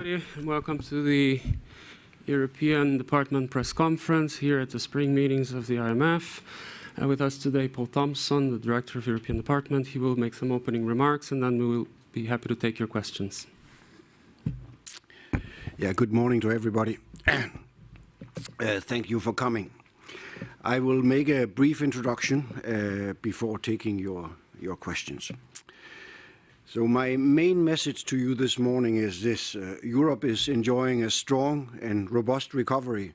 everybody, and welcome to the European Department press conference here at the spring meetings of the IMF. Uh, with us today, Poul Thomsen, the Director of the European Department. He will make some opening remarks, and then we will be happy to take your questions. Yeah, good morning to everybody. uh, thank you for coming. I will make a brief introduction uh, before taking your, your questions. So my main message to you this morning is this. Uh, Europe is enjoying a strong and robust recovery,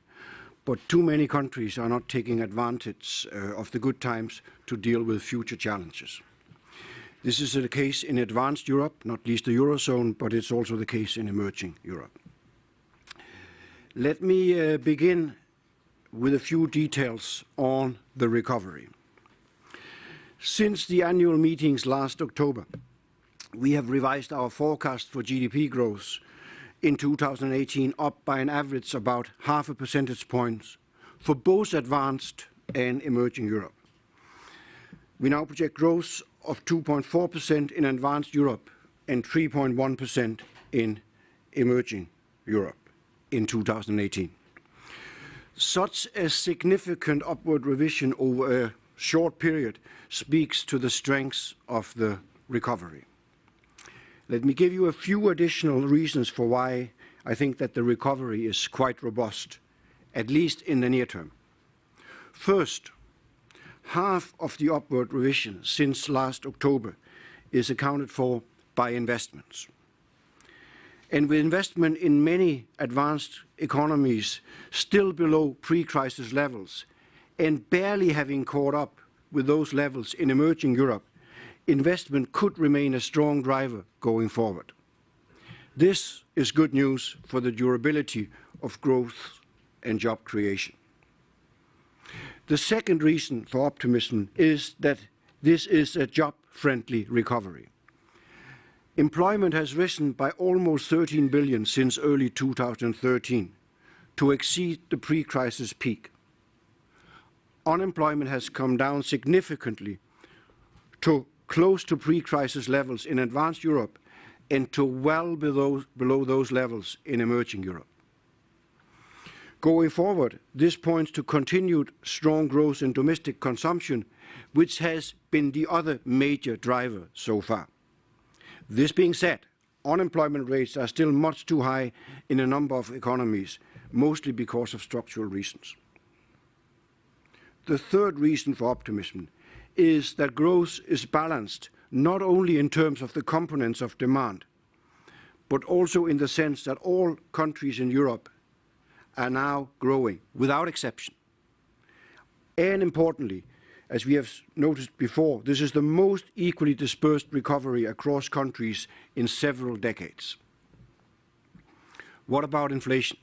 but too many countries are not taking advantage uh, of the good times to deal with future challenges. This is the case in advanced Europe, not least the Eurozone, but it's also the case in emerging Europe. Let me uh, begin with a few details on the recovery. Since the annual meetings last October, we have revised our forecast for GDP growth in 2018 up by an average about half a percentage point for both advanced and emerging Europe. We now project growth of 2.4% in advanced Europe and 3.1% in emerging Europe in 2018. Such a significant upward revision over a short period speaks to the strength of the recovery. Let me give you a few additional reasons for why I think that the recovery is quite robust, at least in the near term. First, half of the upward revision since last October is accounted for by investments. And with investment in many advanced economies still below pre-crisis levels and barely having caught up with those levels in emerging Europe, investment could remain a strong driver going forward. This is good news for the durability of growth and job creation. The second reason for optimism is that this is a job-friendly recovery. Employment has risen by almost 13 billion since early 2013 to exceed the pre-crisis peak. Unemployment has come down significantly to close to pre-crisis levels in advanced Europe and to well below, below those levels in emerging Europe. Going forward, this points to continued strong growth in domestic consumption, which has been the other major driver so far. This being said, unemployment rates are still much too high in a number of economies, mostly because of structural reasons. The third reason for optimism is that growth is balanced not only in terms of the components of demand, but also in the sense that all countries in Europe are now growing without exception. And importantly, as we have noticed before, this is the most equally dispersed recovery across countries in several decades. What about inflation?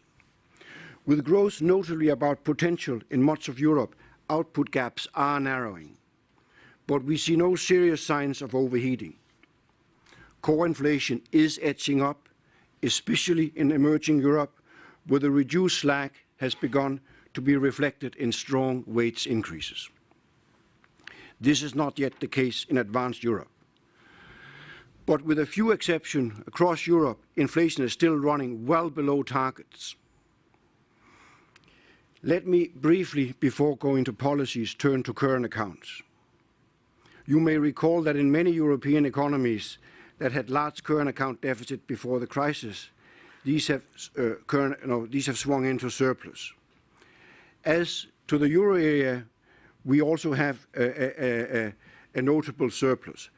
With growth notably about potential in much of Europe, output gaps are narrowing but we see no serious signs of overheating. Core inflation is edging up, especially in emerging Europe, where the reduced slack has begun to be reflected in strong wage increases. This is not yet the case in advanced Europe. But with a few exceptions across Europe, inflation is still running well below targets. Let me briefly, before going to policies, turn to current accounts. You may recall that in many European economies that had large current account deficit before the crisis, these have, uh, current, no, these have swung into surplus. As to the euro area, we also have a, a, a, a notable surplus.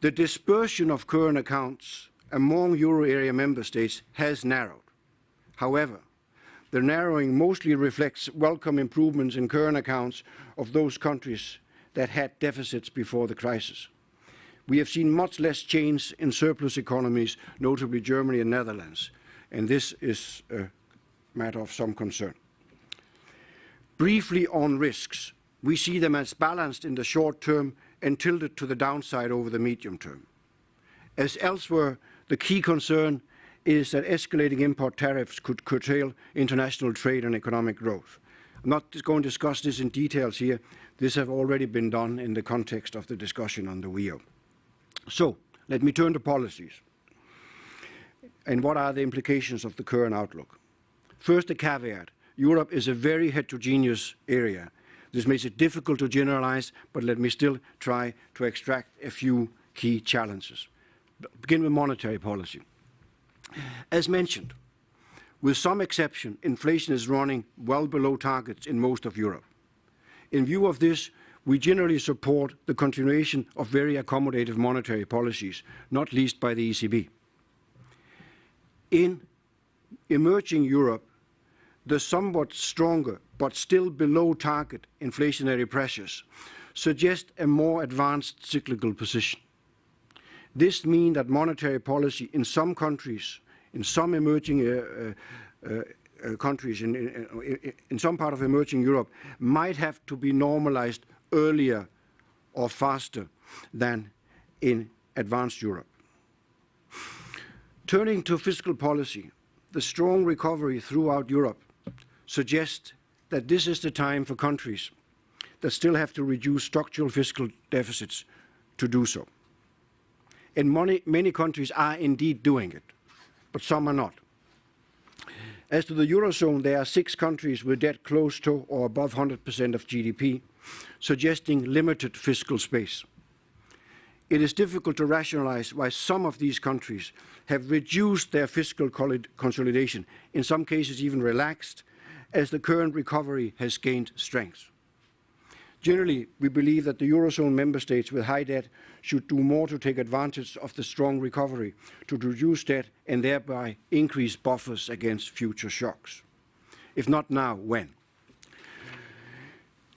The dispersion of current accounts among euro area member states has narrowed. However, the narrowing mostly reflects welcome improvements in current accounts of those countries that had deficits before the crisis. We have seen much less change in surplus economies, notably Germany and Netherlands, and this is a matter of some concern. Briefly on risks, we see them as balanced in the short term and tilted to the downside over the medium term. As elsewhere, the key concern is that escalating import tariffs could curtail international trade and economic growth. I'm not going to discuss this in details here, this has already been done in the context of the discussion on the WEO. So, let me turn to policies. and what are the implications of the current outlook? First, a caveat. Europe is a very heterogeneous area. This makes it difficult to generalize, but let me still try to extract a few key challenges. Begin with monetary policy. As mentioned, with some exception, inflation is running well below targets in most of Europe. In view of this, we generally support the continuation of very accommodative monetary policies, not least by the ECB. In emerging Europe, the somewhat stronger but still below target inflationary pressures suggest a more advanced cyclical position. This means that monetary policy in some countries, in some emerging uh, uh, Uh, countries, in, in, in some part of emerging Europe, might have to be normalized earlier or faster than in advanced Europe. Turning to fiscal policy, the strong recovery throughout Europe suggests that this is the time for countries that still have to reduce structural fiscal deficits to do so. And many, many countries are indeed doing it, but some are not. As to the Eurozone, there are six countries with debt close to or above 100% of GDP, suggesting limited fiscal space. It is difficult to rationalize why some of these countries have reduced their fiscal consolidation, in some cases even relaxed, as the current recovery has gained strength. Generally, we believe that the Eurozone member states with high debt should do more to take advantage of the strong recovery to reduce debt and thereby increase buffers against future shocks. If not now, when?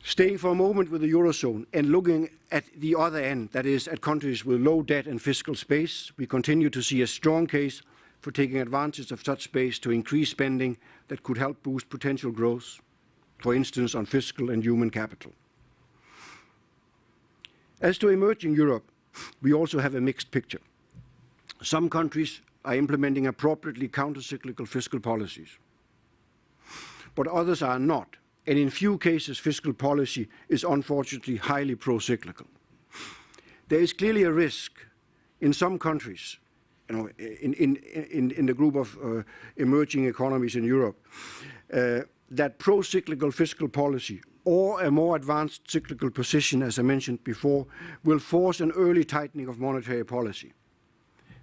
Staying for a moment with the Eurozone and looking at the other end, that is, at countries with low debt and fiscal space, we continue to see a strong case for taking advantage of such space to increase spending that could help boost potential growth, for instance, on fiscal and human capital. As to emerging Europe, we also have a mixed picture. Some countries are implementing appropriately countercyclical fiscal policies, but others are not and in few cases fiscal policy is unfortunately highly pro-cyclical. There is clearly a risk in some countries, you know, in, in, in, in the group of uh, emerging economies in Europe, uh, that pro-cyclical fiscal policy or a more advanced cyclical position, as I mentioned before, will force an early tightening of monetary policy.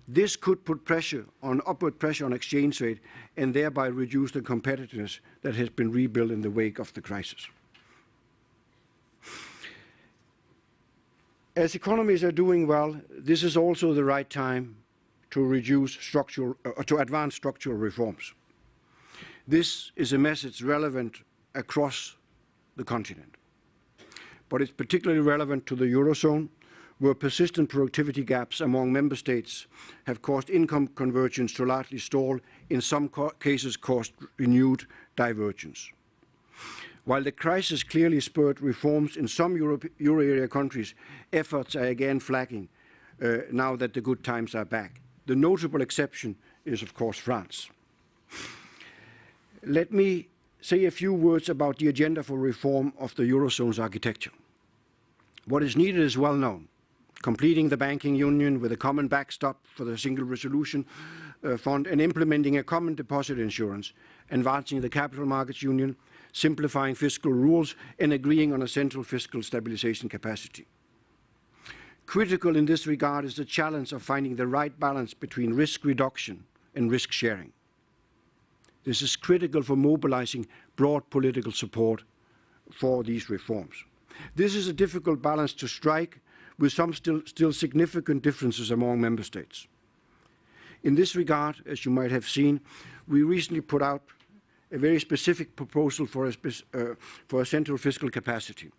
This could put pressure on upward pressure on exchange rate and thereby reduce the competitiveness that has been rebuilt in the wake of the crisis. As economies are doing well, this is also the right time to reduce structural, uh, to advance structural reforms. This is a message relevant across the continent, but it's particularly relevant to the Eurozone where persistent productivity gaps among member states have caused income convergence to largely stall, in some cases caused renewed divergence. While the crisis clearly spurred reforms in some Euro, Euro area countries, efforts are again flagging uh, now that the good times are back. The notable exception is, of course, France. Let me say a few words about the agenda for reform of the Eurozone's architecture. What is needed is well known completing the banking union with a common backstop for the single resolution uh, fund and implementing a common deposit insurance, advancing the capital markets union, simplifying fiscal rules and agreeing on a central fiscal stabilization capacity. Critical in this regard is the challenge of finding the right balance between risk reduction and risk sharing. This is critical for mobilizing broad political support for these reforms. This is a difficult balance to strike with some still, still significant differences among member states. In this regard, as you might have seen, we recently put out a very specific proposal for a, uh, for a central fiscal capacity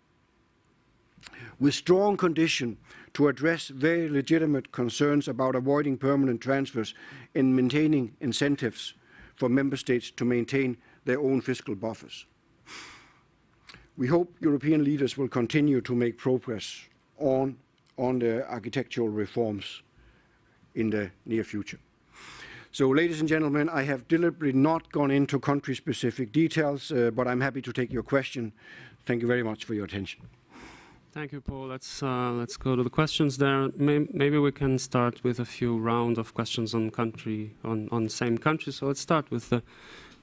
with strong condition to address very legitimate concerns about avoiding permanent transfers and maintaining incentives for member states to maintain their own fiscal buffers. We hope European leaders will continue to make progress on on the architectural reforms in the near future. So, ladies and gentlemen, I have deliberately not gone into country-specific details, uh, but I'm happy to take your question. Thank you very much for your attention. Thank you, Poul. Let's uh, let's go to the questions there. May- Maybe we can start with a few round of questions on country on on same country. So let's start with the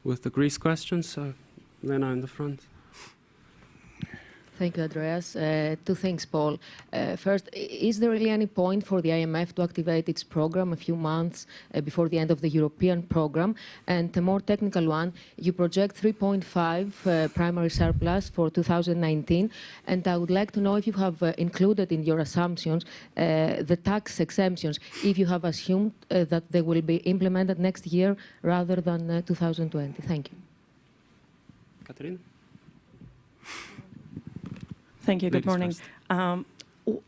with the Greece questions. Uh, Lena in the front. Thank you, Andreas. Uh, two things, Poul. Uh, first, is there really any point for the IMF to activate its program a few months uh, before the end of the European program? And a more technical one, you project 3.5 uh, primary surplus for 2019, and I would like to know if you have uh, included in your assumptions uh, the tax exemptions, if you have assumed that they will be implemented next year rather than uh, 2020. Thank you. Katerina? Thank you. Good morning. Um,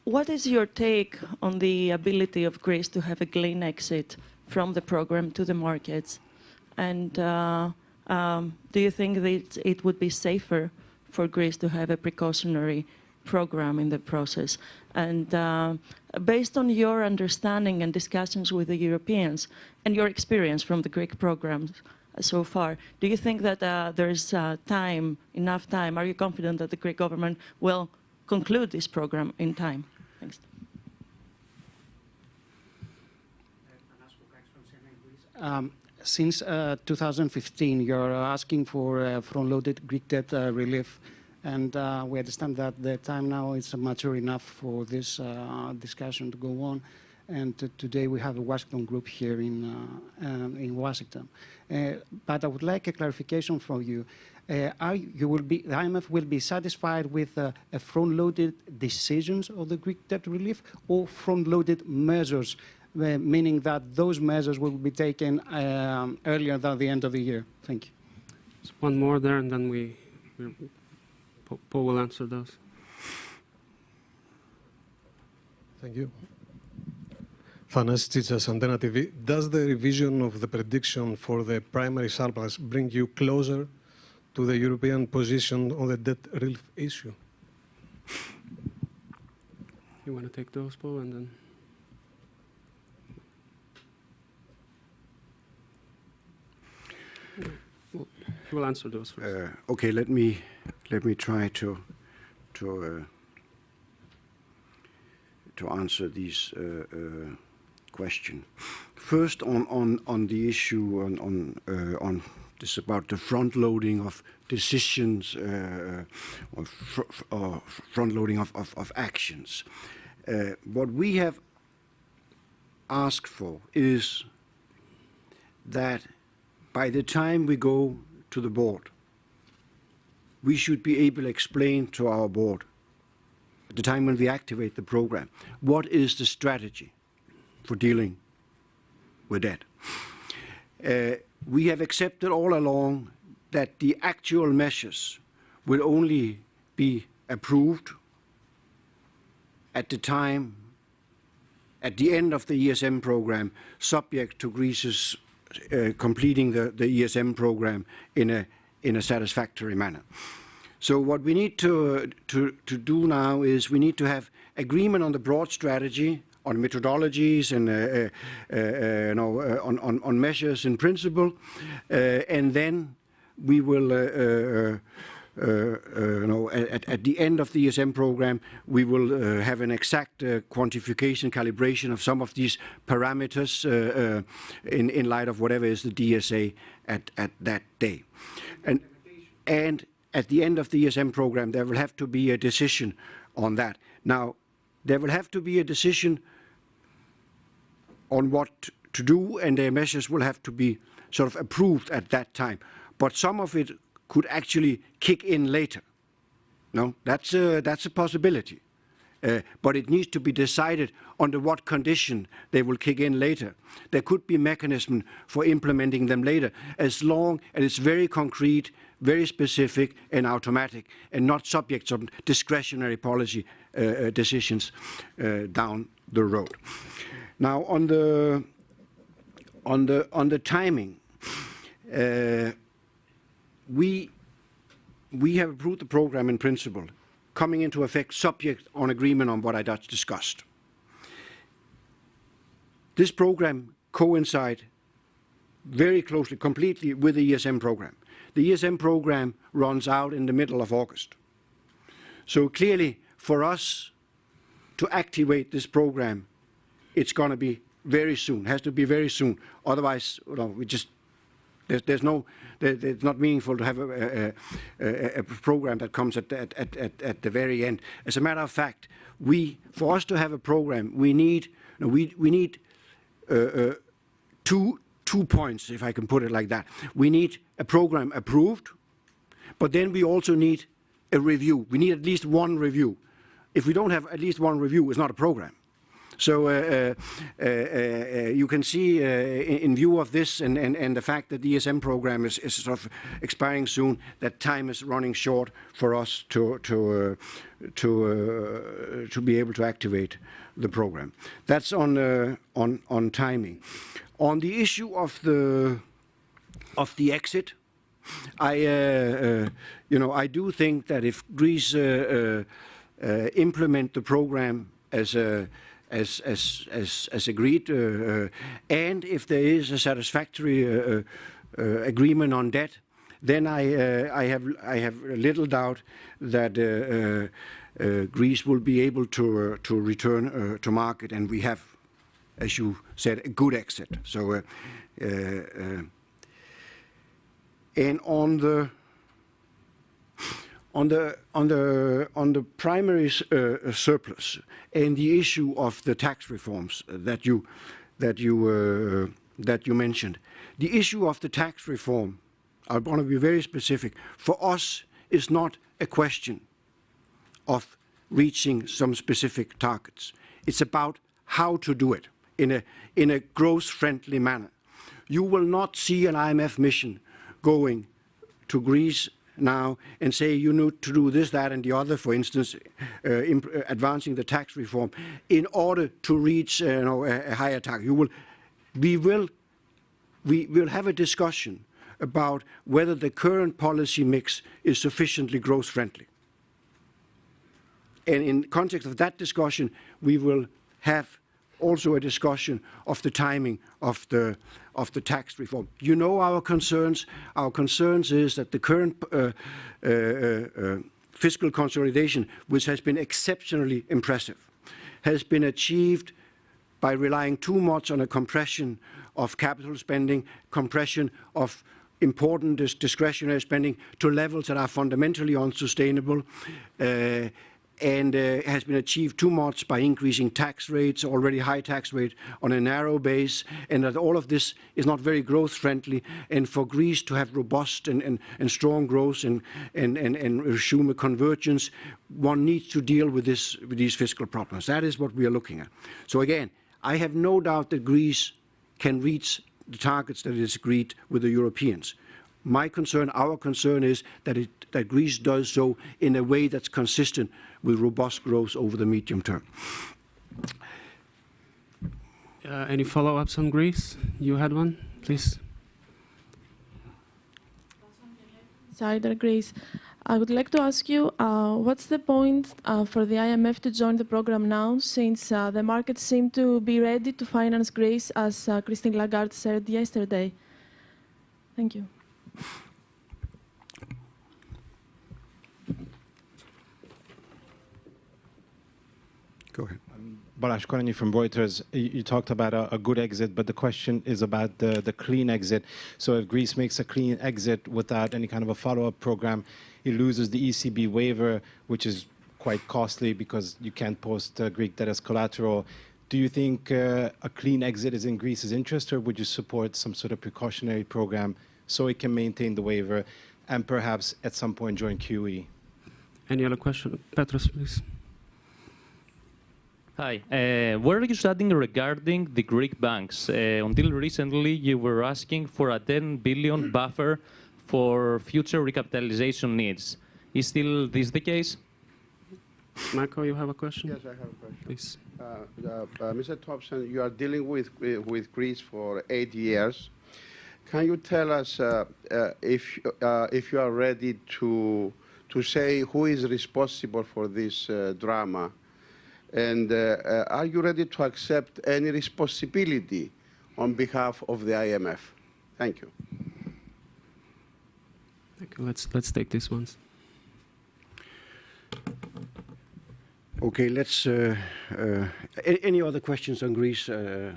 What is your take on the ability of Greece to have a clean exit from the program to the markets? And uh, um, do you think that it would be safer for Greece to have a precautionary program in the process? And uh, based on your understanding and discussions with the Europeans and your experience from the Greek programs so far, do you think that uh, there's uh, time, enough time? Are you confident that the Greek government will conclude this program in time? Thanks. Um, Since uh, 2015, you're asking for uh, front-loaded Greek debt uh, relief, and uh, we understand that the time now is mature enough for this discussion to go on. And t- today we have a Washington group here in, uh, um, in Washington. Uh, But I would like a clarification from you. Uh, Are you you will be, the IMF will be satisfied with uh, a front-loaded decisions of the Greek debt relief or front-loaded measures uh, meaning that those measures will be taken um, earlier than the end of the year. Thank you. Just one more there, and then we, we Paul will answer those. Thank you. Thanasis Tsitsas, Antenna TV. Does the revision of the prediction for the primary surplus bring you closer to the European position on the debt relief issue? You want to take those, Poul, and then. Well, He will answer those first. Uh, okay, let me let me try to to uh, to answer these uh, uh, question. First, on on on the issue on on uh, on this about the front loading of decisions uh, or, fr- front loading of, of, of actions. Uh, what we have asked for is that by the time we go to the board, we should be able to explain to our board at the time when we activate the program what is the strategy for dealing with that. Uh, we have accepted all along that the actual measures will only be approved at the time at the end of the ESM program, subject to Greece's uh, completing the, the ESM program in a, in a satisfactory manner. So what we need to, to, to do now is we need to have agreement on the broad strategy, on methodologies and uh, uh, uh, you know, on, on, on measures in principle, and then we will uh, uh, you know, at, at the end of the ESM program, we will uh, have an exact quantification, calibration of some of these parameters in, in light of whatever is the DSA at, at that day. And, and at the end of the ESM program, there will have to be a decision on that. Now, there will have to be a decision on what to do, and their measures will have to be sort of approved at that time. But some of it could actually kick in later. No, that's a, that's a possibility. Uh, but it needs to be decided under what condition they will kick in later. There could be mechanism for implementing them later, as long as it's very concrete, very specific and automatic, and not subject to discretionary policy uh, uh, decisions uh, down the road. Now, on the on the on the timing, uh, we we have approved the program in principle, coming into effect subject on agreement on what I just discussed. This program coincide very closely, completely with the ESM program. The ESM program runs out in the middle of August. So clearly, for us to activate this program, it's going to be very soon, has to be very soon. Otherwise, you know, we just, there's, there's no, there, it's not meaningful to have a, a, a, a program that comes at, at, at, at, the very end. As a matter of fact, we, for us to have a program, we need, no, we, we need uh, uh, two, two points, if I can put it like that. We need a program approved, but then we also need a review. We need at least one review. If we don't have at least one review, it's not a program. So uh uh, uh, uh, uh, you can see uh, in, view of this and, the fact that the ESM program is, sort of expiring soon, that time is running short for us to, to, to, be able to activate the program. That's on, on, on timing. On the issue of the, of the exit, I, you know, I do think that if Greece implement the program as a as, as, as, as agreed, uh, uh, and if there is a satisfactory uh, uh, uh agreement on debt, then I, uh, I, have, I have little doubt that Greece will be able to, to return to market, and we have, as you said, a good exit. So, and on the on the on the on the primary uh, surplus and the issue of the tax reforms that you that you uh, that you mentioned, the issue of the tax reform, I want to be very specific. For us, is not a question of reaching some specific targets. It's about how to do it in a in a growth-friendly manner. You will not see an IMF mission going to Greece now and say you need to do this, that, and the other, for instance, uh, uh, advancing the tax reform, in order to reach uh, you know, a, a higher target. You will, we will, we will have a discussion about whether the current policy mix is sufficiently growth friendly. And in context of that discussion, we will have also a discussion of the timing of the of the tax reform. You know our concerns. Our concerns is that the current uh, uh, uh, fiscal consolidation, which has been exceptionally impressive, has been achieved by relying too much on a compression of capital spending, compression of important dis discretionary spending to levels that are fundamentally unsustainable. And uh, has been achieved too much by increasing tax rates, already high tax rate, on a narrow base, and that all of this is not very growth friendly. And for Greece to have robust and, and, and strong growth and, and, and, and resume a convergence, one needs to deal with, this, with these fiscal problems. That is what we are looking at. So again, I have no doubt that Greece can reach the targets that it has agreed with the Europeans. My concern, our concern is that, it, that Greece does so in a way that's consistent with robust growth over the medium term. Uh, any follow-ups on Greece? You had one, please. Cider Greece. I would like to ask you, uh, what's the point uh, for the IMF to join the program now, since uh, the markets seem to be ready to finance Greece, as uh, Christine Lagarde said yesterday? Thank you. Go ahead. Balázs Koranyi from Reuters. You, you talked about a, a, good exit, but the question is about the, the clean exit. So if Greece makes a clean exit without any kind of a follow-up program, it loses the ECB waiver, which is quite costly because you can't post uh, Greek debt as collateral. Do you think uh, a clean exit is in Greece's interest, or would you support some sort of precautionary program so it can maintain the waiver and perhaps at some point join QE? Any other question? Petros, please. Hi. Uh, what are you studying regarding the Greek banks? Uh, until recently, you were asking for a 10 billion buffer for future recapitalization needs. Is still this the case? Marco, you have a question? Yes, I have a question. Please. Uh, uh, Mr. Thomsen, you are dealing with, with Greece for eight years. Can you tell us uh, uh, if, uh, if you are ready to, to say who is responsible for this uh, drama? And are you ready to accept any responsibility on behalf of the IMF? Thank you. Thank you. Let's, let's take this one. Okay, let's. Uh, uh, any other questions on Greece? Uh,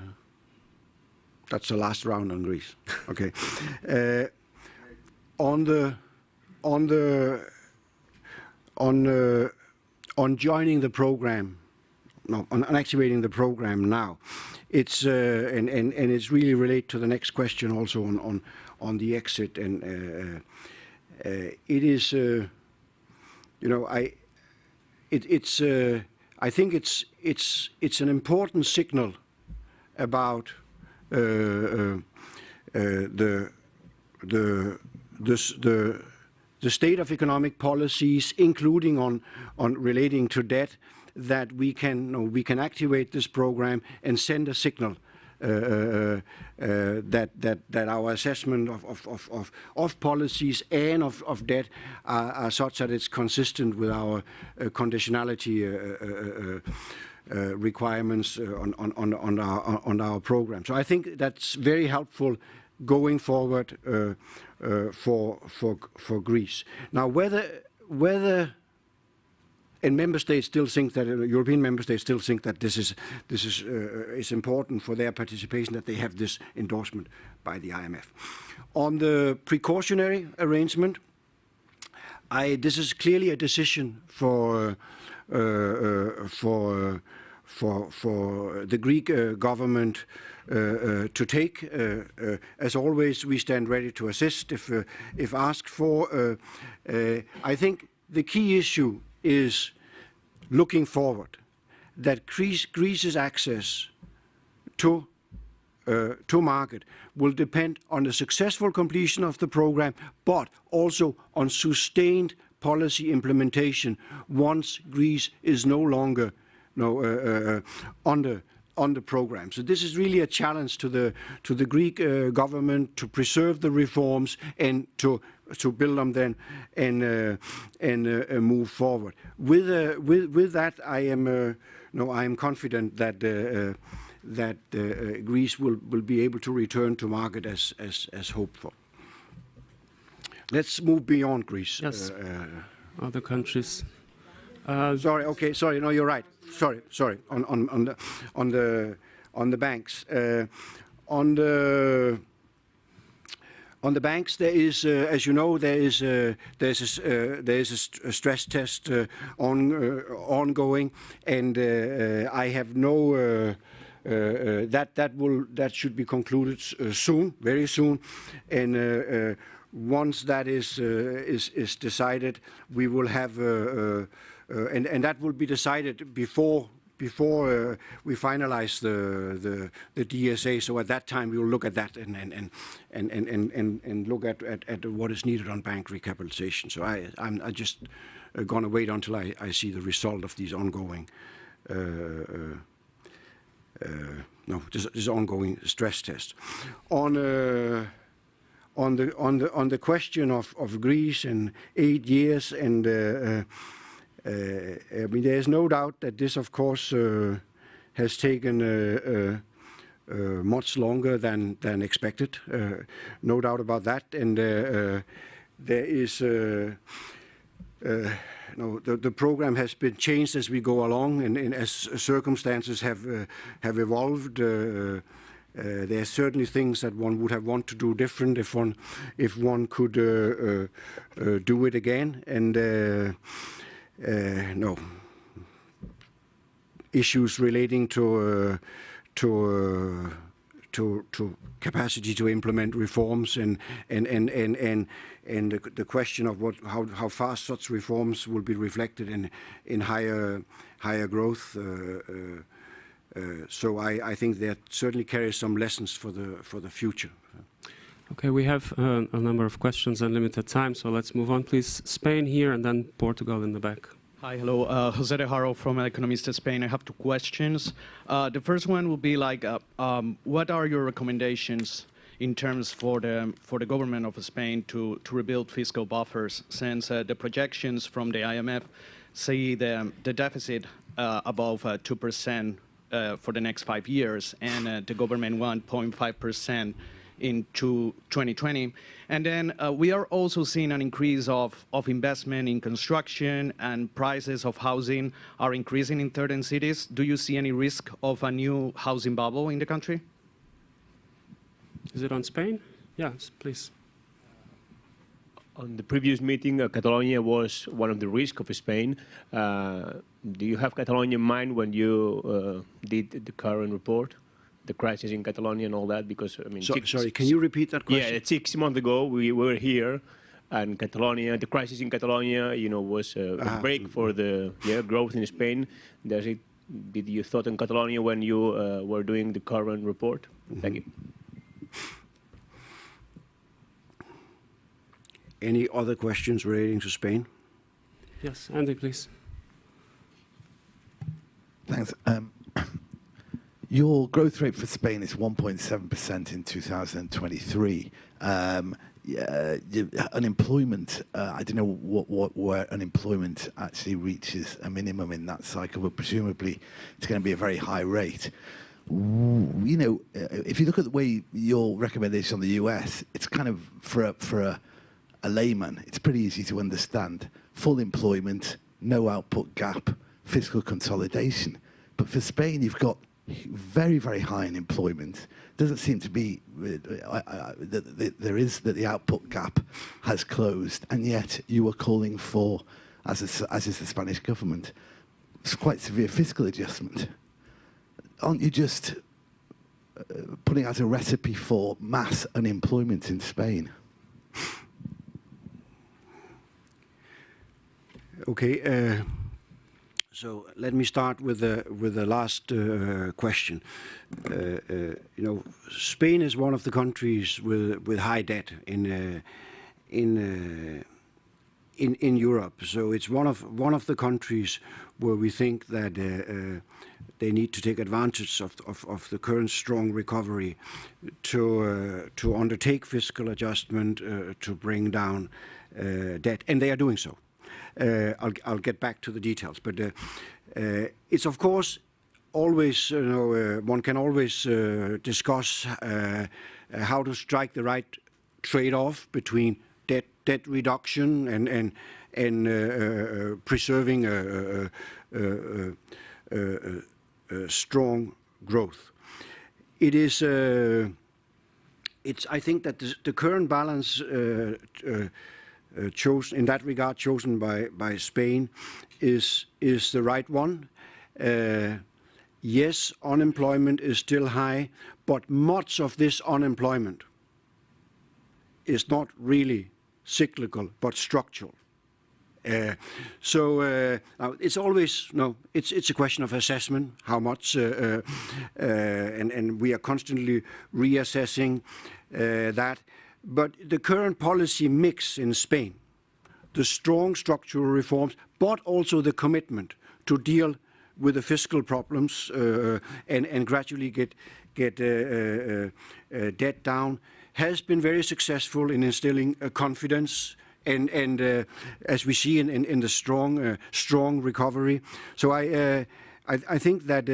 that's the last round on Greece. Okay. Uh, on the on the on uh, on joining the program, no, on, on activating the program now, it's uh, and, and and it's really related to the next question also on on on the exit and uh, uh, it is uh, you know I it, it's uh, I think it's it's it's an important signal about the the the the the state of economic policies, including on on relating to debt, that we can you know, we can activate this program and send a signal uh, uh, uh, that that that our assessment of of, of, of, policies and of, of debt are, are such that it's consistent with our uh, conditionality uh, uh, uh, uh, requirements uh, on, our, program. So I think that's very helpful going forward uh, uh, for, for, for Greece. Now, whether, member states still think that uh, European member states still think that this is this is uh, is important for their participation that they have this endorsement by the IMF. On the precautionary arrangement, I this is clearly a decision for uh, uh, for for the Greek uh, government uh, uh, to take. Uh, uh, as always, we stand ready to assist if if asked for. I think the key issue is looking forward that Greece, Greece's access to uh, to market will depend on the successful completion of the program, but also on sustained policy implementation once Greece is no longer no, uh, uh, on the on the program. So this is really a challenge to the to the Greek uh, government to preserve the reforms and to to build them then and uh, and uh, uh, move forward. With uh, with with that, I am uh, no, I am confident that. Uh, uh, that uh, uh, Greece will, will be able to return to market as, as, as hoped for. Let's move beyond Greece. Yes. Uh, Other countries. Uh, sorry. Okay. Sorry. No, you're right. Sorry. Sorry. On on on the on the on the banks. Uh, on the on the banks, there is, uh, as you know, there is uh, there's a, uh, there is a, st- a stress test uh, on uh, ongoing, and uh, I have no. That that will that should be concluded soon, very soon, and once that is is is decided, we will have and and that will be decided before before uh, we finalize the, the DSA. So at that time, we will look at that and and and and and and, look at, at at what is needed on bank recapitalization. So I I'm just uh, going to wait until I, I see the result of these ongoing. Uh, uh, uh, no, this, ongoing stress test. On uh, on the on the on the question of, of Greece and eight years and uh, uh, uh, I mean there is no doubt that this of course uh, has taken uh, uh, uh, much longer than than expected. Uh, no doubt about that, and uh, uh, there is. Uh, uh, no, the, the program has been changed as we go along, and, and as circumstances have uh, have evolved. Uh, uh, there are certainly things that one would have want to do different if one if one could uh, uh, uh, do it again. And uh, uh, no issues relating to uh, to uh, to to capacity to implement reforms and and and and and, and the, the question of what how how fast such reforms will be reflected in in higher higher growth. Uh, uh, uh, so I, I think that certainly carries some lessons for the for the future. Okay, we have uh, a number of questions and limited time, so let's move on, please. Spain here and then Portugal in the back. Hi, hello. Uh, Jose de Haro from Economista Spain. I have two questions. Uh, the first one will be like, uh, um, what are your recommendations in terms for the for the government of Spain to to rebuild fiscal buffers, since uh, the projections from the IMF see the the deficit uh, above uh, two percent uh, for the next five years, and uh, the government 1.5 percent into 2020. And then uh, we are also seeing an increase of, of investment in construction and prices of housing are increasing in certain cities. Do you see any risk of a new housing bubble in the country? Is it on Spain? Yes, please. On the previous meeting, uh, Catalonia was one of the risks of Spain. Uh, do you have Catalonia in mind when you uh, did the current report, the crisis in Catalonia and all that? Because I mean, So, six- sorry, can you repeat that question? Yeah, six months ago we were here, and Catalonia, the crisis in Catalonia, you know, was a, a Ah. break for the yeah, growth in Spain. Does it? Did you thought in Catalonia when you uh, were doing the current report? Thank you. Any other questions relating to Spain? Yes, Andy, please. Thanks. Um, Your growth rate for Spain is 1.7% in 2023. Um, yeah, unemployment, uh, I don't know what, what, where unemployment actually reaches a minimum in that cycle, but presumably it's going to be a very high rate. You know, uh, if you look at the way your recommendation on the US, it's kind of for a, for a layman, it's pretty easy to understand. Full employment, no output gap, fiscal consolidation. But for Spain, you've got very, very high unemployment. Doesn't seem to be uh, that that there is that the output gap has closed, and yet you are calling for, as is, as is the Spanish government, quite severe fiscal adjustment. Aren't you just uh, putting out a recipe for mass unemployment in Spain? Okay. So let me start with the with the last uh, question. Uh, uh, You know, Spain is one of the countries with with high debt in uh, in uh, in in Europe. So it's one of one of the countries where we think that uh, they need to take advantage of, of, of the current strong recovery to to undertake fiscal adjustment to bring down debt, and they are doing so. Uh, I'll, I'll get back to the details, but uh, uh, it's of course always, you know, uh, one can always uh, discuss uh, uh, how to strike the right trade-off between debt debt reduction and and and uh, uh, preserving a, a, a, a, strong growth. It is. Uh, it's. I think that the, the current balance uh, uh, uh, chosen in that regard, chosen by by Spain, is is the right one. Uh, yes, unemployment is still high, but much of this unemployment is not really cyclical but structural. Uh, so uh, it's always no. It's it's a question of assessment. How much, uh, uh, uh, and and we are constantly reassessing uh, that. But the current policy mix in Spain, the strong structural reforms, but also the commitment to deal with the fiscal problems uh, and and gradually get get uh, uh, uh, debt down, has been very successful in instilling confidence and and uh, as we see in in, in the strong uh, strong recovery. So I I, I think that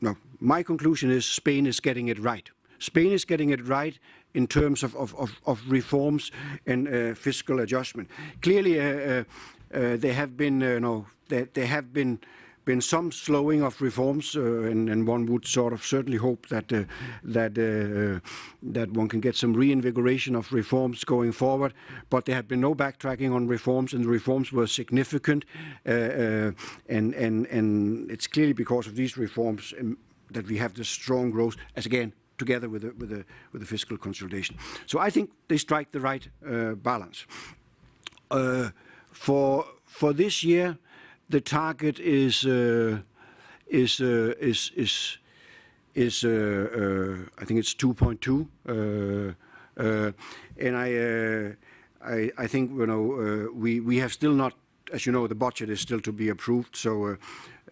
no, my conclusion is Spain is getting it right. Spain is getting it right in terms of of, of, of reforms and uh, fiscal adjustment. Clearly, uh, uh, uh, there have been uh, no there, there have been been some slowing of reforms, uh, and, and one would sort of certainly hope that that that one can get some reinvigoration of reforms going forward. But there have been no backtracking on reforms, and the reforms were significant, and and and it's clearly because of these reforms um, that we have this strong growth. As again. Together with the, with the with the fiscal consolidation, so I think they strike the right uh, balance. Uh, for for this year, the target is uh, is uh, is is is uh, uh, I think it's 2.2, uh, uh, and I, I I think you know we we have still not, as you know, the budget is still to be approved. So,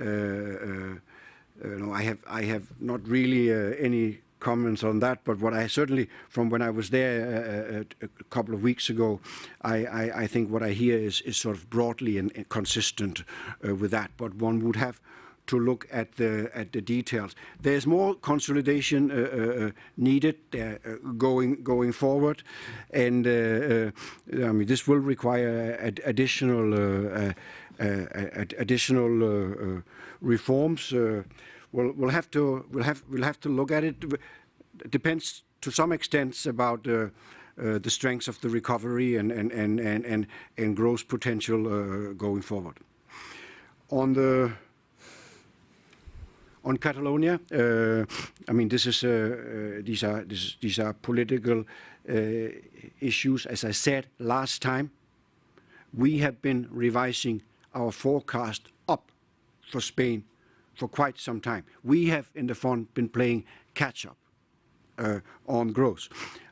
uh, uh, I have I have not really uh, any comments on that, but what I certainly, from when I was there uh, a, a couple of weeks ago, I, I, I think what I hear is, is sort of broadly and, consistent uh, with that. But one would have to look at the at the details. There's more consolidation uh, uh, needed uh, going going forward, and uh, uh, I mean this will require ad additional uh, ad additional uh, reforms. We'll we'll have to we'll have we'll have to look at it. It depends to some extent about. Uh, the strengths of the recovery and, and, and, and, and, and growth potential uh, going forward. On the on Catalonia, uh, I mean, this is these are this, these are political issues. As I said last time, we have been revising our forecast up for Spain for quite some time. We have in the fund been playing catch up uh, on growth.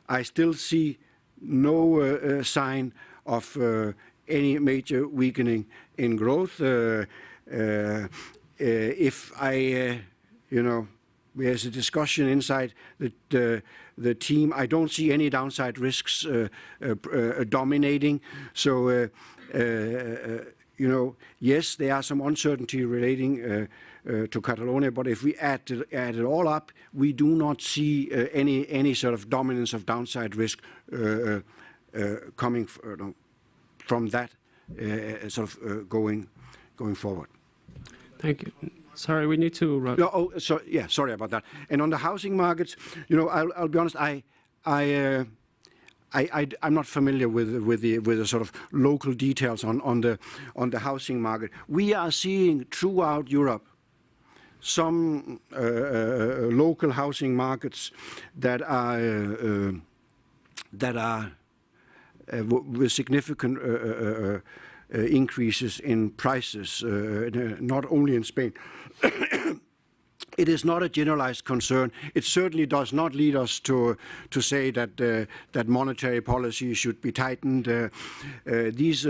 I still see no uh, uh, sign of uh, any major weakening in growth. Uh, uh, uh, if I, you know, there's a discussion inside the, the team. I don't see any downside risks dominating. So, you know, yes, there are some uncertainty relating uh, to Catalonia. But if we add, add it all up, we do not see uh, any, any sort of dominance of downside risk uh, coming from that sort of going, going forward. Thank you. Sorry, we need to. No, oh, so, yeah, sorry about that. And on the housing markets, you know, I'll, I'll be honest, I, I, uh, I, am not familiar with with the with the sort of local details on on the on the housing market. We are seeing throughout Europe some uh, uh, local housing markets that are uh, that are uh, with significant uh, uh, increases in prices, not only in Spain. It is not a generalized concern. It certainly does not lead us to to say that uh, that monetary policy should be tightened. Uh, uh, these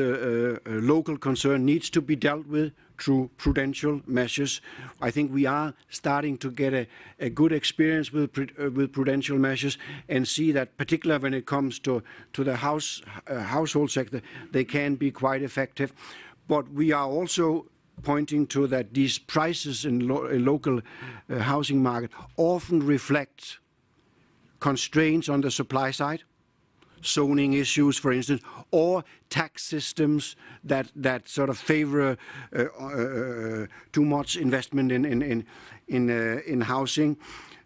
local concern needs to be dealt with through prudential measures. I think we are starting to get a, a good experience with, uh, with prudential measures and see that particularly when it comes to, to the house, uh, household sector, they can be quite effective. But we are also pointing to that these prices in, lo local uh, housing market often reflect constraints on the supply side zoning issues, for instance, or tax systems that that sort of favor uh, uh, too much investment in in in in, uh, in housing.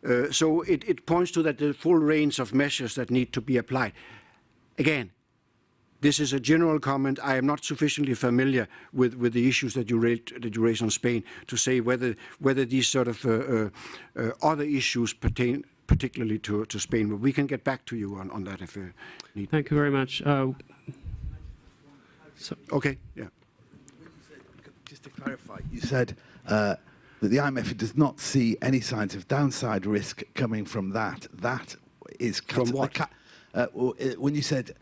Uh, so it, it points to that the full range of measures that need to be applied. Again, this is a general comment. I am not sufficiently familiar with, with the issues that you raised that you raised on Spain to say whether whether these sort of uh, uh, other issues pertain particularly to, to Spain. But we can get back to you on, on that if you need. Thank you very much. Uh, so, okay, yeah. Just to clarify, you said uh, that the IMF does not see any signs of downside risk coming from that. That is from what? Uh, when you said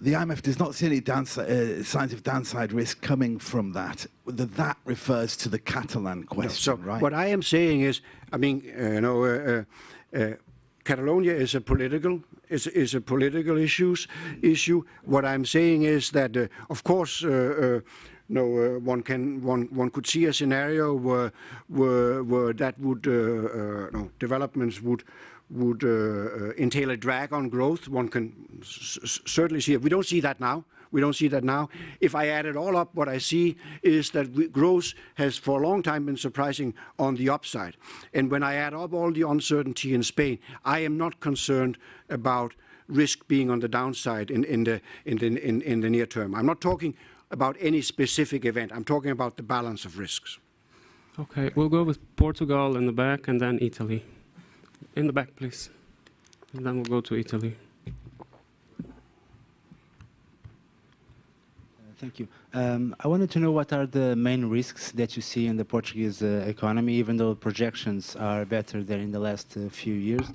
the IMF does not see any downside, uh, signs of downside risk coming from that. That that refers to the Catalan question, no, so right? What I am saying is, I mean, uh, you know, uh, uh, Catalonia is a political is is a political issues issue. What I'm saying is that, uh, of course. Uh, no, uh, one can one one could see a scenario where where, where that would uh, uh, no, developments would would uh, uh, entail a drag on growth. One can certainly see it. We don't see that now. We don't see that now. If I add it all up, what I see is that growth has for a long time been surprising on the upside. And when I add up all the uncertainty in Spain, I am not concerned about risk being on the downside in, in, the, in, the, in, in the near term. I'm not talking about any specific event. I'm talking about the balance of risks. Okay, we'll go with Portugal in the back and then Italy. In the back, please. And then we'll go to Italy. Thank you. Um, I wanted to know what are the main risks that you see in the Portuguese uh, economy, even though projections are better than in the last uh, few years.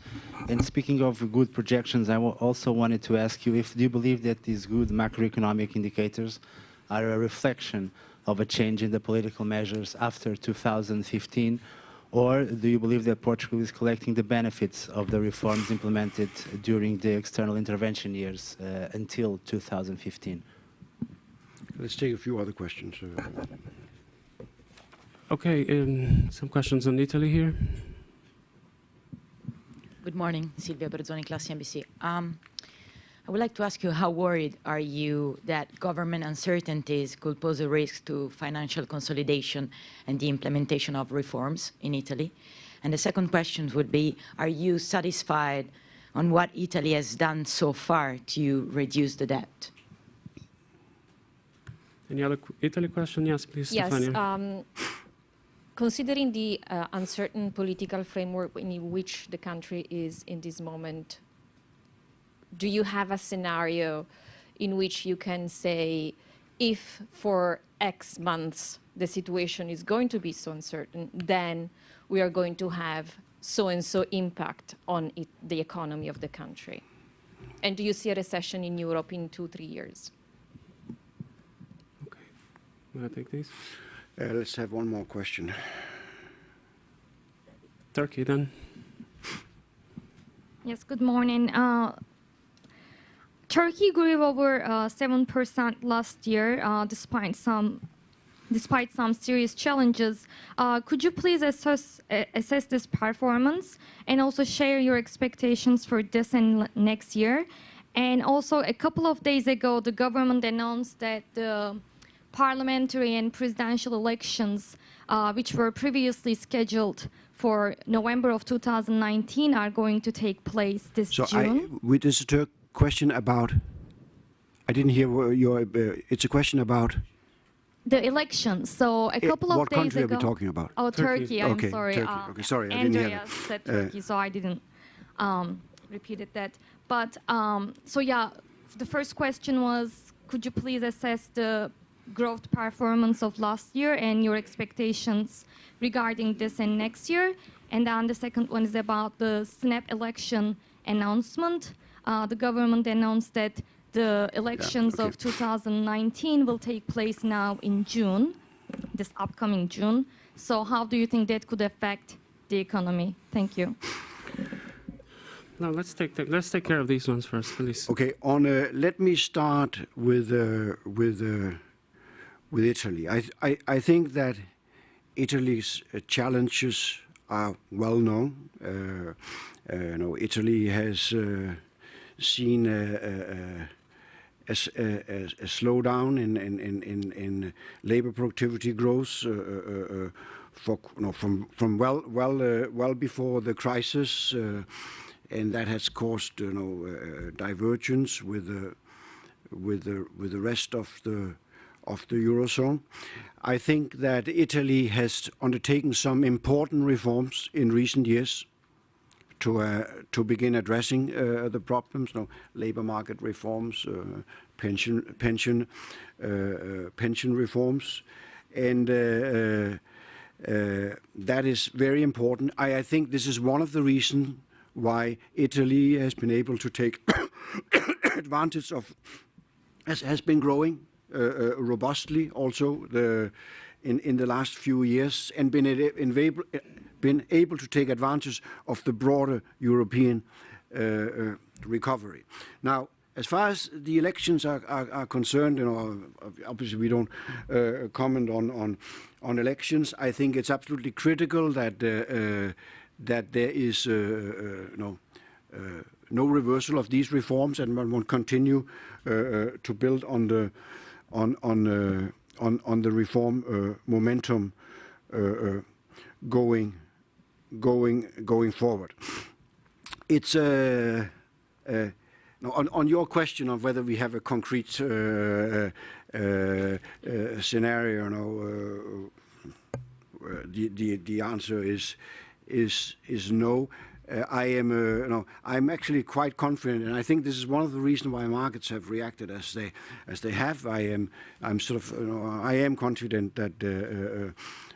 And speaking of good projections, I also wanted to ask you if do you believe that these good macroeconomic indicators are a reflection of a change in the political measures after 2015, or do you believe that Portugal is collecting the benefits of the reforms implemented during the external intervention years uh, until 2015? Let's take a few other questions. Okay, um, some questions on Italy here. Good morning, Silvia Berzoni, Class CNBC. Um, I would like to ask you how worried are you that government uncertainties could pose a risk to financial consolidation and the implementation of reforms in Italy? And the second question would be, are you satisfied on what Italy has done so far to reduce the debt? Any other Italy question? Yes, please, Yes. Stefania. Um, considering the uh, uncertain political framework in which the country is in this moment, do you have a scenario in which you can say, if for X months the situation is going to be so uncertain, then we are going to have so and so impact on it, the economy of the country? And do you see a recession in Europe in two, three years? Okay, May I take this? Uh, let's have one more question. Turkey then. Yes, good morning. Uh, Turkey grew over uh, 7% last year, uh, despite some despite some serious challenges. Uh, could you please assess, uh, assess this performance and also share your expectations for this and next year? And also, a couple of days ago, the government announced that the parliamentary and presidential elections, uh, which were previously scheduled for November of 2019, are going to take place this So June. I, with this Turk question about, I didn't hear your, uh, it's a question about, The elections. So a Eh, couple of days ago. what country are we talking about? Oh, Turkey. Turkey. I'm Okay, sorry. Turkey. Uh, Okay, sorry, I didn't hear Andreas that. said Uh, Turkey, so I didn't um, repeated that. But um, so yeah, the first question was, could you please assess the growth performance of last year and your expectations regarding this and next year? And then the second one is about the snap election announcement. Uh, the government announced that the elections of 2019 will take place now in June, this upcoming June. So how do you think that could affect the economy? Thank you. No, let's take the, let's take care of these ones first, please. Okay, on uh, let me start with uh, with uh, with Italy. I, I I think that Italy's uh, challenges are well known. Uh, uh, you know, Italy has uh, seen a slowdown in labor productivity growth. Uh, uh, uh, from from well well uh, well before the crisis, uh, and that has caused know uh, divergence with the with the with the rest of the of the eurozone. I think that Italy has undertaken some important reforms in recent years to uh, to begin addressing uh, the problems. No, labor market reforms, uh, pension pension pension reforms, and. That is very important. I, I think this is one of the reasons why Italy has been able to take advantage of, has, has been growing uh, uh, robustly also the, in, in the last few years and been, able, been able to take advantage of the broader European uh, uh, recovery. Now, as far as the elections are, are, are concerned, you know, obviously we don't uh, comment on, on on elections. I think it's absolutely critical that uh, uh, that there is uh, uh, no uh, no reversal of these reforms, and one will continue to build on the on on on on the reform uh, momentum uh, uh, going going going forward. It's uh, uh, no, on, on your question of whether we have a concrete uh, scenario, no, the, the the answer is is is no. Uh, I am, uh, no, I'm actually quite confident, and I think this is one of the reasons why markets have reacted as they as they have. I am, I'm sort of, you know, I am confident that. Uh, uh,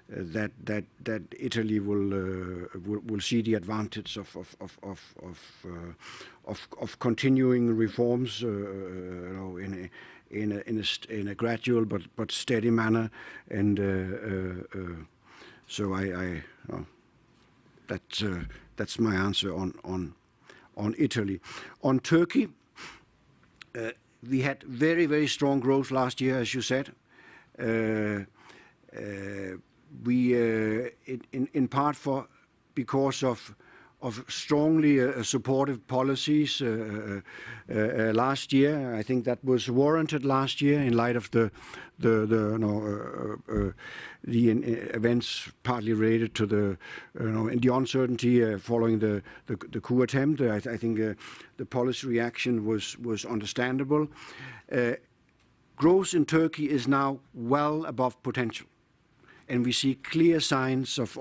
uh, that that that Italy will uh, will, will see the advantage of of of of of, of, of continuing reforms, you know, in a in a in a, in a gradual but but steady manner, and so I, I uh, that's uh, that's my answer on on on Italy, on Turkey. Uh, we had very very strong growth last year, as you said. Uh, uh, we uh, in, in, in part for because of of strongly uh, supportive policies uh, uh, uh, last year. I think that was warranted last year in light of the uh, uh, events partly related to the uncertainty following the, coup attempt. I, think the policy reaction was understandable. growth in Turkey is now well above potential, and we see clear signs of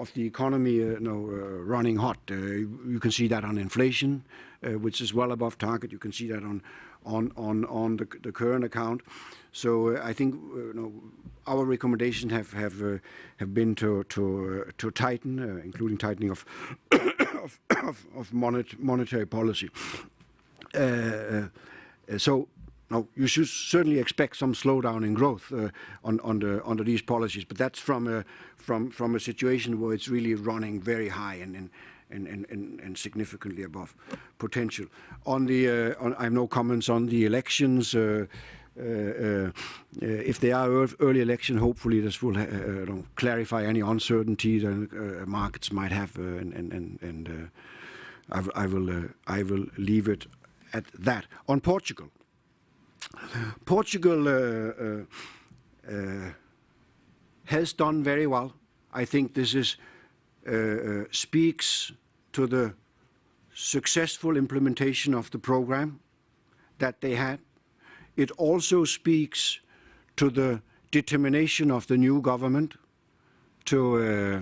of, the economy uh, you know, uh, running hot. Uh, you can see that on inflation, uh, which is well above target. You can see that on on on on the, the current account. So uh, I think uh, you know, our recommendations have have have been to to to tighten, including tightening of of, of, of monet, monetary policy. so now, you should certainly expect some slowdown in growth uh, on, under, under these policies, but that's from a, from, from a situation where it's really running very high and, and, and, and, and significantly above potential. On the, uh, on, I have no comments on the elections. Uh, uh, uh if there are early election, hopefully this will uh, clarify any uncertainties that markets might have, and, and, and I, I, will I will leave it at that. On Portugal, Portugal uh, uh, uh, has done very well. I think this is speaks to the successful implementation of the program that they had. It also speaks to the determination of the new government to uh,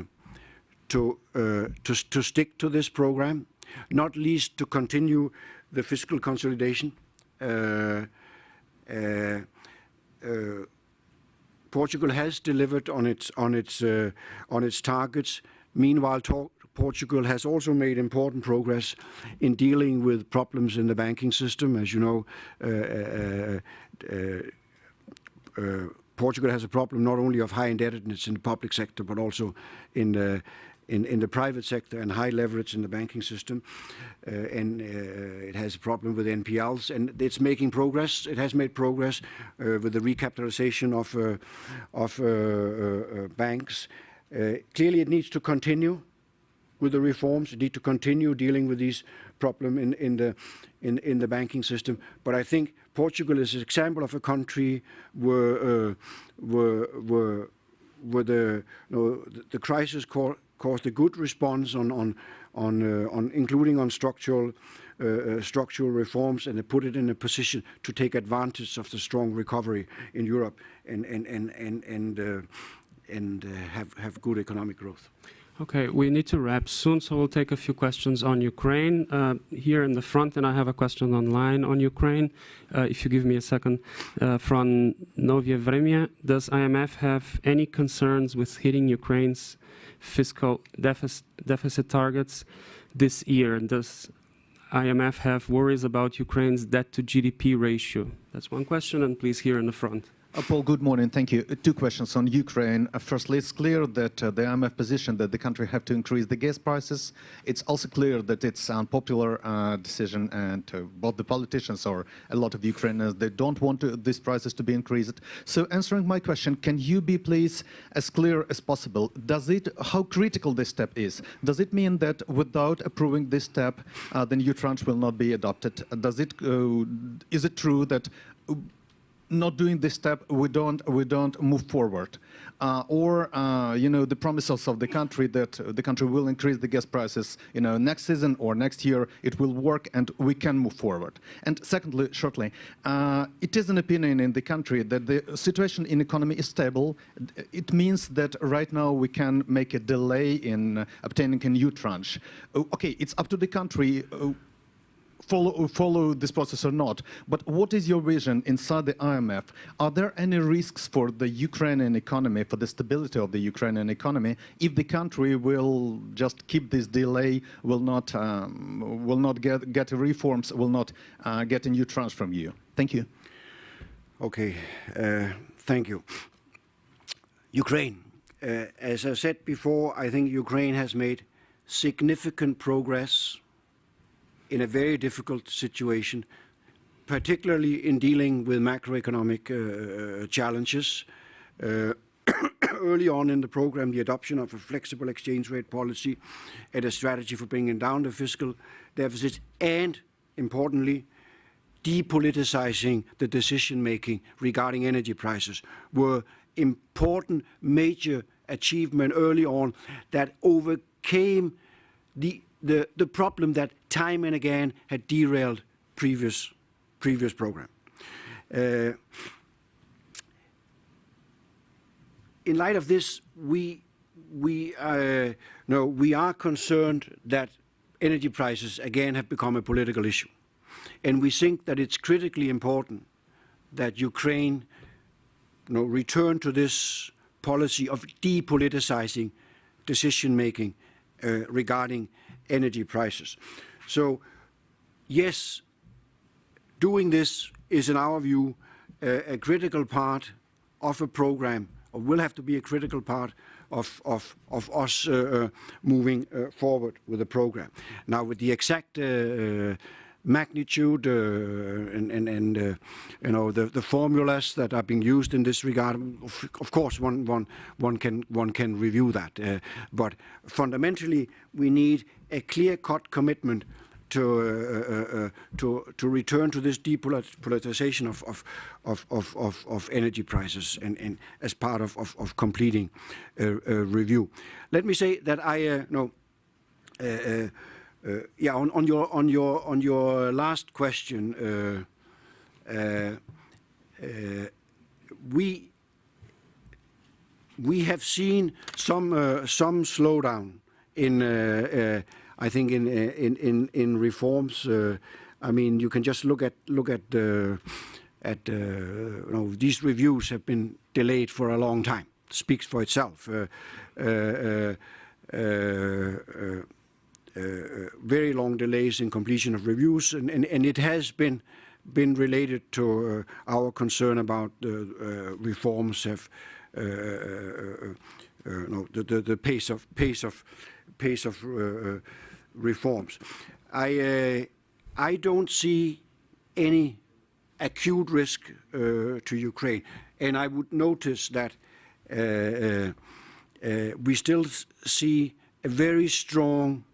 to, uh, to to stick to this program, not least to continue the fiscal consolidation. Uh, Portugal has delivered on its on its uh, on its targets. Meanwhile, Portugal has also made important progress in dealing with problems in the banking system. As you know, uh, uh, uh, Portugal has a problem not only of high indebtedness in the public sector, but also in the in, in the private sector and high leverage in the banking system. Uh, and uh, it has a problem with NPLs, and it's making progress. It has made progress uh, with the recapitalization of, uh, of uh, uh, banks. clearly, it needs to continue with the reforms. It needs to continue dealing with these problems in, in, the, in, in the banking system. But I think Portugal is an example of a country where, where, where, where the, you know, the, the crisis caused a good response on, on, on, uh, on including on structural, uh, uh, structural reforms, and put it in a position to take advantage of the strong recovery in Europe and, and, and, and, and, uh, and uh, have, have good economic growth. Okay, we need to wrap soon, so we'll take a few questions on Ukraine. Uh, here in the front, and I have a question online on Ukraine. Uh, if you give me a second. Uh, from Novye Vremya, does IMF have any concerns with hitting Ukraine's fiscal deficit, deficit targets this year? And does IMF have worries about Ukraine's debt to GDP ratio? That's one question, and please here in the front. Uh, Poul, good morning. Thank you. Uh, two questions on Ukraine. Uh, firstly, it's clear that uh, the IMF position that the country have to increase the gas prices. It's also clear that it's an unpopular uh, decision and uh, both the politicians or a lot of Ukrainians, they don't want to, these prices to be increased. So answering my question, can you be please as clear as possible? Does it, how critical this step is? Does it mean that without approving this step, the new tranche will not be adopted? Does it, is it true that not doing this step, we don't we don't move forward. Uh, or uh, you know the promises of the country that the country will increase the gas prices you know next season or next year it will work and we can move forward. And secondly shortly uh, it is an opinion in the country that the situation in economy is stable. It means that right now we can make a delay in obtaining a new tranche. Okay it's up to the country uh, follow, follow this process or not. But what is your vision inside the IMF? Are there any risks for the Ukrainian economy, for the stability of the Ukrainian economy, if the country will just keep this delay, will not, um, will not get, get reforms, will not uh, get a new tranche from you? Thank you. Okay, uh, thank you. Ukraine. Uh, as I said before, I think Ukraine has made significant progress in a very difficult situation, particularly in dealing with macroeconomic uh, challenges. Uh, early on in the program the adoption of a flexible exchange rate policy and a strategy for bringing down the fiscal deficit, and importantly, depoliticizing the decision-making regarding energy prices were important major achievement early on that overcame the, the, the problem that time and again had derailed previous, previous program. Uh, in light of this, we, we, uh, no, we are concerned that energy prices again have become a political issue. And we think that it's critically important that Ukraine you know, return to this policy of depoliticizing decision-making uh, regarding energy prices. So, yes, doing this is, in our view, uh, a critical part of a program, or will have to be a critical part of, of, of us uh, uh moving uh, forward with the program. Now, with the exact uh, magnitude uh, and, and, and uh, you know the, the formulas that are being used in this regard. Of, of course, one, one, one, can, one can review that. Uh, but fundamentally, we need a clear-cut commitment to, uh, uh, uh, to, to return to this depoliticization of, of, of, of, of, energy prices and, and as part of, of, of completing a, review. Let me say that I know Uh, yeah, on, your on your on your last question, uh, uh, uh we we have seen some uh, some slowdown in I think in in in, in reforms. I mean, you can just look at uh, these reviews have been delayed for a long time. Speaks for itself. Uh, very long delays in completion of reviews, and, and, and it has been been related to uh, our concern about the uh, reforms have no, the, the, the, pace of pace of pace of reforms. I I don't see any acute risk uh, to Ukraine. And I would notice that uh, uh, we still see a very strong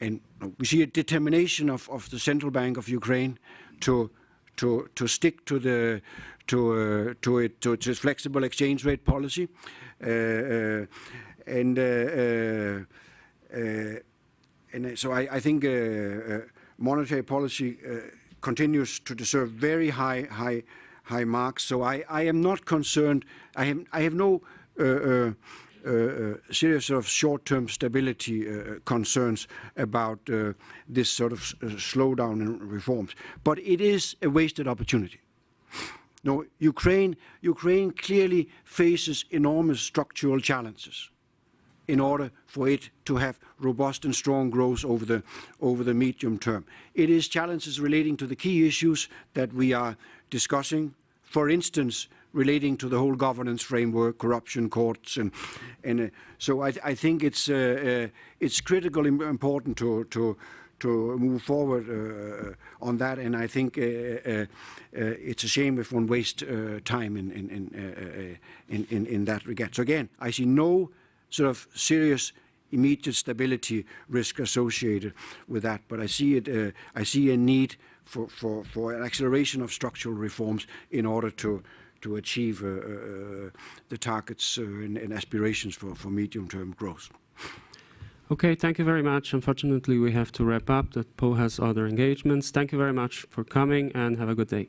and we see a determination of, of the central bank of Ukraine to to to stick to the to uh, to it to its flexible exchange rate policy, uh, uh, and uh, uh, uh, and so I, I think monetary policy continues to deserve very high high high marks. So I, I am not concerned. I I have no uh, uh, serious of short-term stability uh, concerns about this sort of slowdown in reforms. But it is a wasted opportunity. No, Ukraine, Ukraine clearly faces enormous structural challenges in order for it to have robust and strong growth over the, over the medium term. It is challenges relating to the key issues that we are discussing. For instance, relating to the whole governance framework, corruption courts, and and uh, so I, I, think it's uh, uh, it's critically important to to to move forward uh, on that, and I think uh, uh, it's a shame if one wastes time in in in, in in, in that regard. So again, I see no sort of serious immediate stability risk associated with that, but I see it. I see a need for, for, for an acceleration of structural reforms in order to to achieve uh, uh, the targets uh, and, and, aspirations for, for medium-term growth. Okay, thank you very much. Unfortunately, we have to wrap up. That Poul has other engagements. Thank you very much for coming and have a good day.